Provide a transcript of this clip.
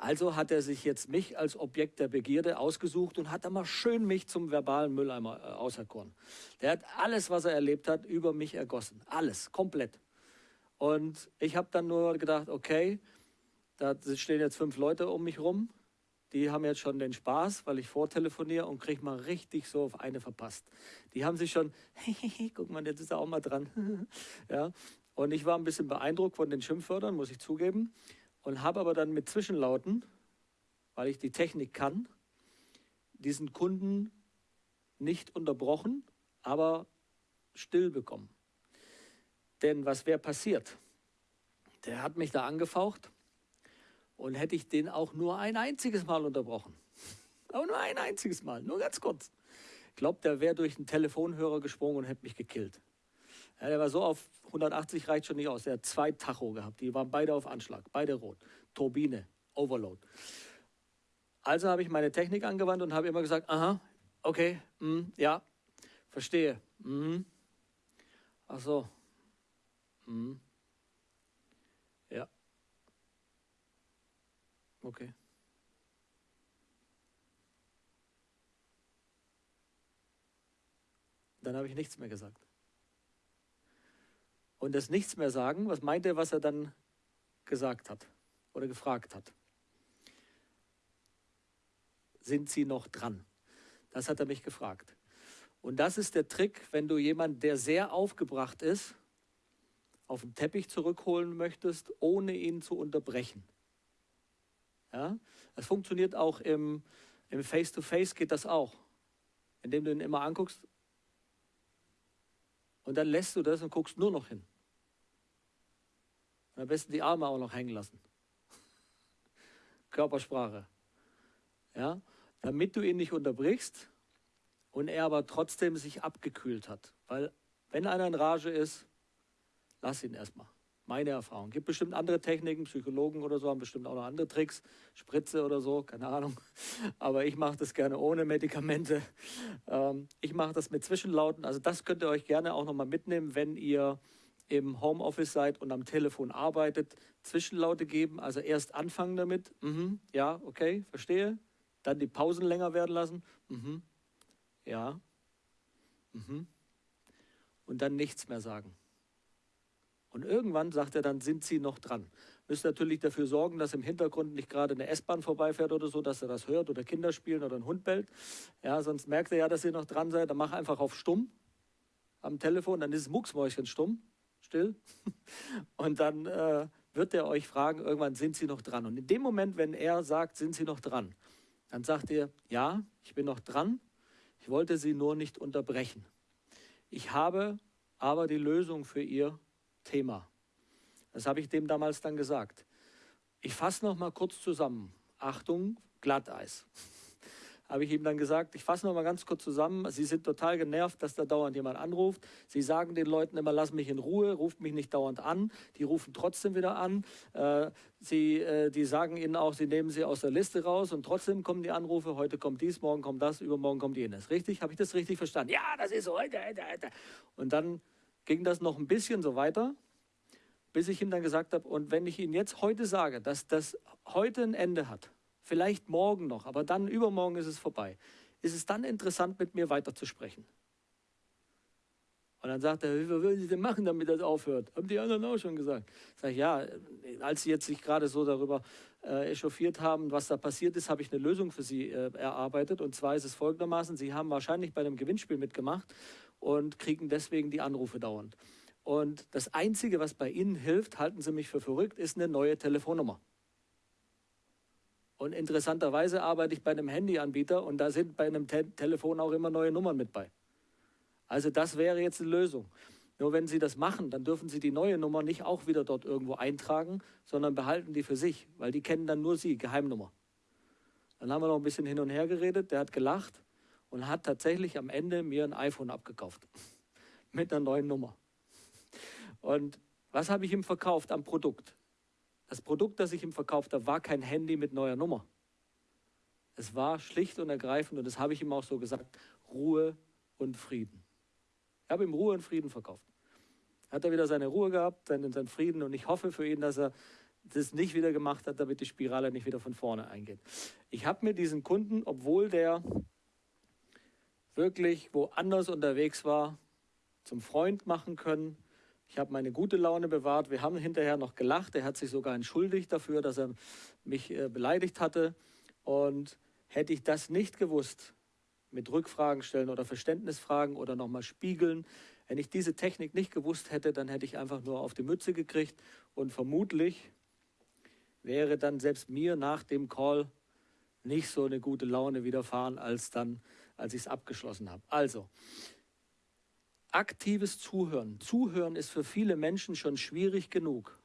Also hat er sich jetzt mich als Objekt der Begierde ausgesucht und hat einmal schön mich zum verbalen Mülleimer äh, auserkoren. Der hat alles, was er erlebt hat, über mich ergossen. Alles, komplett. Und ich habe dann nur gedacht, okay, da stehen jetzt fünf Leute um mich rum. Die haben jetzt schon den Spaß, weil ich vortelefoniere und kriege mal richtig so auf eine verpasst. Die haben sich schon, guck mal, jetzt ist er auch mal dran. ja. Und ich war ein bisschen beeindruckt von den Schimpfwörtern, muss ich zugeben und habe aber dann mit Zwischenlauten, weil ich die Technik kann, diesen Kunden nicht unterbrochen, aber still bekommen. Denn was wäre passiert? Der hat mich da angefaucht und hätte ich den auch nur ein einziges Mal unterbrochen. Aber nur ein einziges Mal, nur ganz kurz. Ich glaube, der wäre durch einen Telefonhörer gesprungen und hätte mich gekillt. Ja, der war so auf 180 reicht schon nicht aus. Der hat zwei Tacho gehabt. Die waren beide auf Anschlag, beide rot. Turbine, Overload. Also habe ich meine Technik angewandt und habe immer gesagt, aha, okay, mh, ja, verstehe. Mh. Ach so. Mh. Ja. Okay. Dann habe ich nichts mehr gesagt und das Nichts mehr sagen, was meint er, was er dann gesagt hat oder gefragt hat? Sind Sie noch dran? Das hat er mich gefragt. Und das ist der Trick, wenn du jemanden, der sehr aufgebracht ist, auf den Teppich zurückholen möchtest, ohne ihn zu unterbrechen. Ja? Das funktioniert auch im, Face-to-Face, -face geht das auch. Indem du ihn immer anguckst und dann lässt du das und guckst nur noch hin. Und am besten die Arme auch noch hängen lassen. Körpersprache. Ja? Damit du ihn nicht unterbrichst und er aber trotzdem sich abgekühlt hat. Weil wenn einer in Rage ist, lass ihn erstmal. Meine Erfahrung. Gibt bestimmt andere Techniken, Psychologen oder so haben bestimmt auch noch andere Tricks, Spritze oder so, keine Ahnung. Aber ich mache das gerne ohne Medikamente. Ähm, ich mache das mit Zwischenlauten. Also das könnt ihr euch gerne auch nochmal mitnehmen, wenn ihr im Homeoffice seid und am Telefon arbeitet, Zwischenlaute geben. Also erst anfangen damit, mhm, ja, okay, verstehe. Dann die Pausen länger werden lassen, mhm, ja, mhm. Und dann nichts mehr sagen. Und irgendwann sagt er, dann sind Sie noch dran. Müsst natürlich dafür sorgen, dass im Hintergrund nicht gerade eine S-Bahn vorbeifährt oder so, dass er das hört oder Kinder spielen oder ein Hund bellt. Ja, sonst merkt er ja, dass Sie noch dran seid. Dann mach einfach auf stumm am Telefon, dann ist Mucksmäuschen stumm still. Und dann äh, wird er euch fragen, irgendwann sind Sie noch dran. Und in dem Moment, wenn er sagt, sind Sie noch dran, dann sagt ihr, ja, ich bin noch dran. Ich wollte Sie nur nicht unterbrechen. Ich habe aber die Lösung für Ihr Thema. Das habe ich dem damals dann gesagt. Ich fasse noch mal kurz zusammen. Achtung, Glatteis habe ich ihm dann gesagt, ich fasse noch mal ganz kurz zusammen, Sie sind total genervt, dass da dauernd jemand anruft. Sie sagen den Leuten immer, lass mich in Ruhe, ruft mich nicht dauernd an. Die rufen trotzdem wieder an. Äh, sie, äh, die sagen Ihnen auch, Sie nehmen sie aus der Liste raus und trotzdem kommen die Anrufe, heute kommt dies, morgen kommt das, übermorgen kommt jenes. Richtig? Habe ich das richtig verstanden? Ja, das ist so. Und dann ging das noch ein bisschen so weiter, bis ich ihm dann gesagt habe, und wenn ich Ihnen jetzt heute sage, dass das heute ein Ende hat, vielleicht morgen noch, aber dann übermorgen ist es vorbei. Ist es dann interessant, mit mir weiterzusprechen? Und dann sagt er, was wollen Sie denn machen, damit das aufhört? Haben die anderen auch schon gesagt. Sag ich, ja, als Sie jetzt sich gerade so darüber äh, echauffiert haben, was da passiert ist, habe ich eine Lösung für Sie äh, erarbeitet. Und zwar ist es folgendermaßen, Sie haben wahrscheinlich bei einem Gewinnspiel mitgemacht und kriegen deswegen die Anrufe dauernd. Und das Einzige, was bei Ihnen hilft, halten Sie mich für verrückt, ist eine neue Telefonnummer. Und interessanterweise arbeite ich bei einem Handyanbieter und da sind bei einem Te Telefon auch immer neue Nummern mit bei. Also das wäre jetzt eine Lösung. Nur wenn Sie das machen, dann dürfen Sie die neue Nummer nicht auch wieder dort irgendwo eintragen, sondern behalten die für sich, weil die kennen dann nur Sie, Geheimnummer. Dann haben wir noch ein bisschen hin und her geredet, der hat gelacht und hat tatsächlich am Ende mir ein iPhone abgekauft. Mit einer neuen Nummer. Und was habe ich ihm verkauft am Produkt? Das Produkt, das ich ihm verkauft habe, war kein Handy mit neuer Nummer. Es war schlicht und ergreifend, und das habe ich ihm auch so gesagt, Ruhe und Frieden. Ich habe ihm Ruhe und Frieden verkauft. Hat er wieder seine Ruhe gehabt, seinen, seinen Frieden, und ich hoffe für ihn, dass er das nicht wieder gemacht hat, damit die Spirale nicht wieder von vorne eingeht. Ich habe mir diesen Kunden, obwohl der wirklich woanders unterwegs war, zum Freund machen können. Ich habe meine gute Laune bewahrt. Wir haben hinterher noch gelacht. Er hat sich sogar entschuldigt dafür, dass er mich äh, beleidigt hatte. Und hätte ich das nicht gewusst, mit Rückfragen stellen oder Verständnisfragen oder nochmal spiegeln, wenn ich diese Technik nicht gewusst hätte, dann hätte ich einfach nur auf die Mütze gekriegt und vermutlich wäre dann selbst mir nach dem Call nicht so eine gute Laune widerfahren, als dann, als ich es abgeschlossen habe. Also, aktives Zuhören. Zuhören ist für viele Menschen schon schwierig genug.